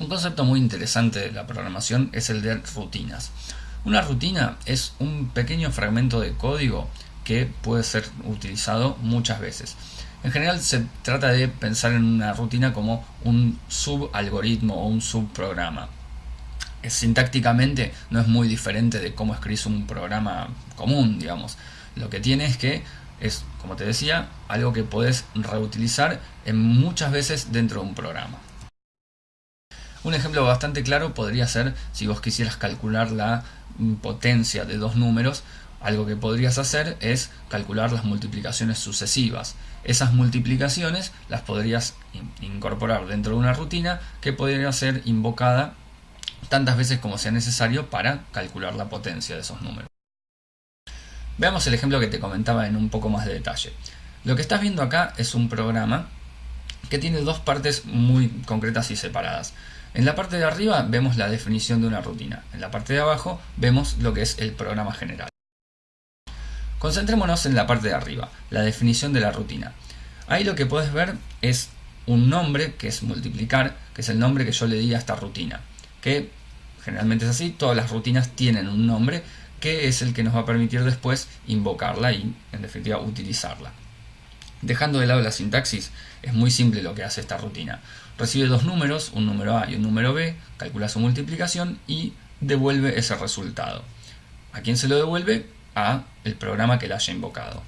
Un concepto muy interesante de la programación es el de rutinas. Una rutina es un pequeño fragmento de código que puede ser utilizado muchas veces. En general se trata de pensar en una rutina como un subalgoritmo o un subprograma. Sintácticamente no es muy diferente de cómo escribís un programa común, digamos. Lo que tiene es que es, como te decía, algo que puedes reutilizar en muchas veces dentro de un programa. Un ejemplo bastante claro podría ser si vos quisieras calcular la potencia de dos números, algo que podrías hacer es calcular las multiplicaciones sucesivas. Esas multiplicaciones las podrías incorporar dentro de una rutina que podría ser invocada tantas veces como sea necesario para calcular la potencia de esos números. Veamos el ejemplo que te comentaba en un poco más de detalle. Lo que estás viendo acá es un programa que tiene dos partes muy concretas y separadas. En la parte de arriba vemos la definición de una rutina. En la parte de abajo vemos lo que es el programa general. Concentrémonos en la parte de arriba, la definición de la rutina. Ahí lo que puedes ver es un nombre que es multiplicar, que es el nombre que yo le di a esta rutina. Que generalmente es así, todas las rutinas tienen un nombre que es el que nos va a permitir después invocarla y en definitiva utilizarla. Dejando de lado la sintaxis, es muy simple lo que hace esta rutina. Recibe dos números, un número A y un número B, calcula su multiplicación y devuelve ese resultado. ¿A quién se lo devuelve? A el programa que la haya invocado.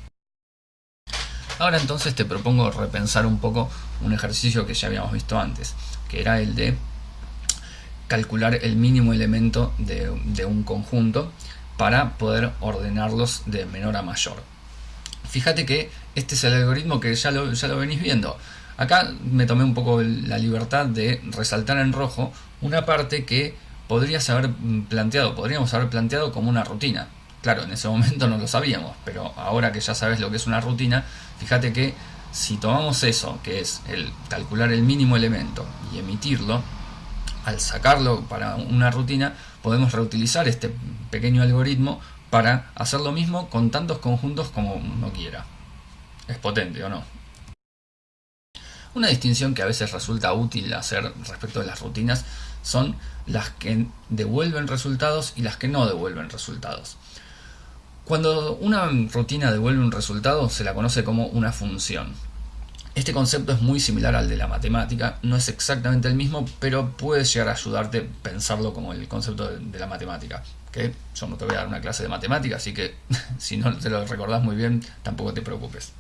Ahora entonces te propongo repensar un poco un ejercicio que ya habíamos visto antes, que era el de calcular el mínimo elemento de, de un conjunto para poder ordenarlos de menor a mayor. Fíjate que este es el algoritmo que ya lo, ya lo venís viendo. Acá me tomé un poco la libertad de resaltar en rojo una parte que podrías haber planteado, podríamos haber planteado como una rutina. Claro, en ese momento no lo sabíamos, pero ahora que ya sabes lo que es una rutina, fíjate que si tomamos eso, que es el calcular el mínimo elemento y emitirlo, al sacarlo para una rutina, podemos reutilizar este pequeño algoritmo para hacer lo mismo con tantos conjuntos como uno quiera. Es potente, ¿o no? Una distinción que a veces resulta útil hacer respecto de las rutinas son las que devuelven resultados y las que no devuelven resultados. Cuando una rutina devuelve un resultado se la conoce como una función. Este concepto es muy similar al de la matemática, no es exactamente el mismo, pero puede llegar a ayudarte a pensarlo como el concepto de, la matemática. Que yo no te voy a dar una clase de matemática, así que si no te lo recordás muy bien, tampoco te preocupes.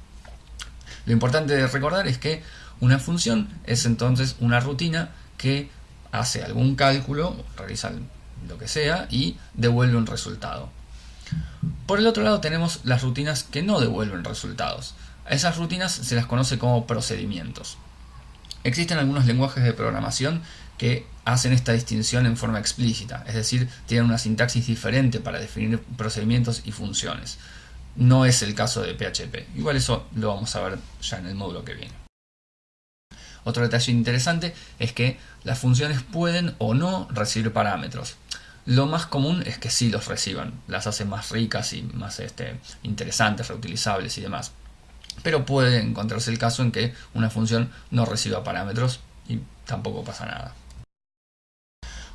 Lo importante de recordar es que una función es entonces una rutina que hace algún cálculo, realiza lo que sea y devuelve un resultado. Por el otro lado tenemos las rutinas que no devuelven resultados. A esas rutinas se las conoce como procedimientos. Existen algunos lenguajes de programación que hacen esta distinción en forma explícita, es decir, tienen una sintaxis diferente para definir procedimientos y funciones. No es el caso de PHP, igual eso lo vamos a ver ya en el módulo que viene. Otro detalle interesante es que las funciones pueden o no recibir parámetros. Lo más común es que sí los reciban, las hacen más ricas y más este, interesantes, reutilizables y demás. Pero puede encontrarse el caso en que una función no reciba parámetros y tampoco pasa nada.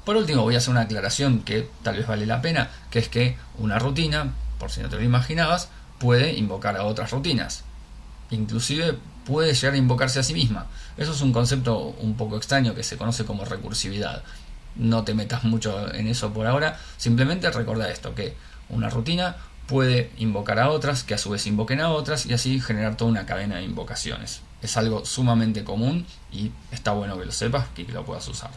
Por último voy a hacer una aclaración que tal vez vale la pena, que es que una rutina, por si no te lo imaginabas, puede invocar a otras rutinas. Inclusive puede llegar a invocarse a sí misma. Eso es un concepto un poco extraño que se conoce como recursividad. No te metas mucho en eso por ahora, simplemente recuerda esto, que una rutina puede invocar a otras, que a su vez invoquen a otras y así generar toda una cadena de invocaciones. Es algo sumamente común y está bueno que lo sepas y que lo puedas usar.